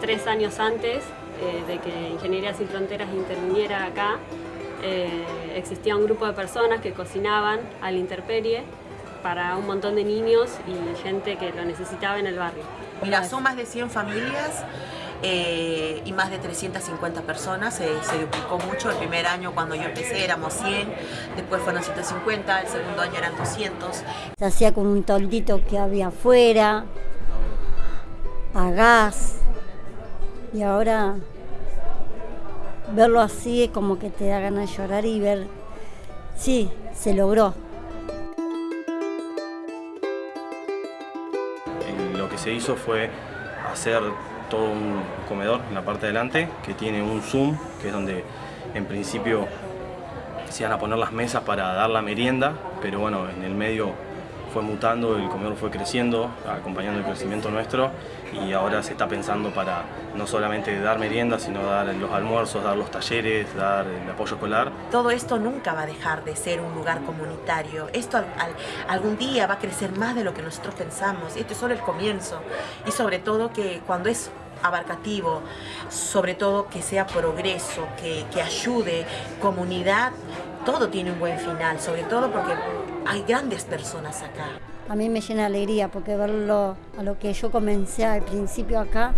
tres años antes eh, de que Ingeniería Sin Fronteras interviniera acá, eh, existía un grupo de personas que cocinaban al interperie para un montón de niños y gente que lo necesitaba en el barrio. Mira, son más de 100 familias eh, y más de 350 personas, se duplicó mucho, el primer año cuando yo empecé éramos 100, después fueron 150, el segundo año eran 200. Se hacía con un toldito que había afuera, a gas, y ahora verlo así es como que te da ganas de llorar y ver, sí, se logró. Lo que se hizo fue hacer todo un comedor en la parte de delante que tiene un zoom, que es donde en principio se iban a poner las mesas para dar la merienda, pero bueno, en el medio fue mutando, el comedor fue creciendo, acompañando el crecimiento nuestro y ahora se está pensando para no solamente dar merienda, sino dar los almuerzos, dar los talleres, dar el apoyo escolar. Todo esto nunca va a dejar de ser un lugar comunitario. Esto algún día va a crecer más de lo que nosotros pensamos. Esto es solo el comienzo y sobre todo que cuando es abarcativo, sobre todo que sea progreso, que, que ayude, comunidad, todo tiene un buen final, sobre todo porque hay grandes personas acá. A mí me llena de alegría porque verlo a lo que yo comencé al principio acá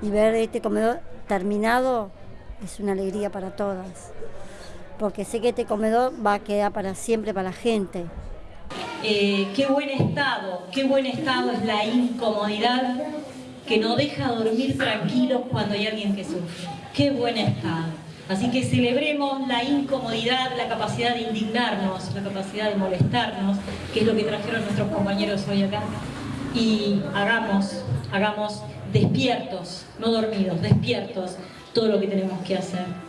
y ver este comedor terminado es una alegría para todas. Porque sé que este comedor va a quedar para siempre para la gente. Eh, qué buen estado, qué buen estado es la incomodidad que no deja dormir tranquilos cuando hay alguien que sufre. Qué buen estado. Así que celebremos la incomodidad, la capacidad de indignarnos, la capacidad de molestarnos, que es lo que trajeron nuestros compañeros hoy acá, y hagamos, hagamos despiertos, no dormidos, despiertos, todo lo que tenemos que hacer.